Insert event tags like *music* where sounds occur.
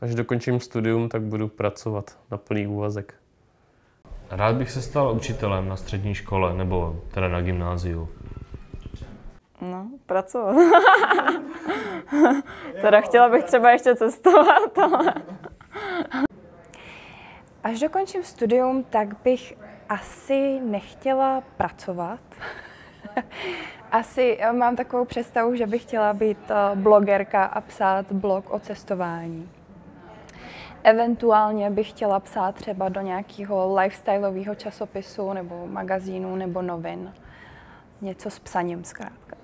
Až dokončím studium, tak budu pracovat na plný úvazek. Rád bych se stal učitelem na střední škole nebo teda na gymnáziu. No, pracovat. *laughs* teda chtěla bych třeba ještě cestovat, ale... Až dokončím studium, tak bych asi nechtěla pracovat. *laughs* asi eh, mám takovou představu, že bych chtěla být eh, blogerka a psát blog o cestování. Eventuálně bych chtěla psát třeba do nějakého lifestyleového časopisu nebo magazínu nebo novin. Něco s psaním zkrátka.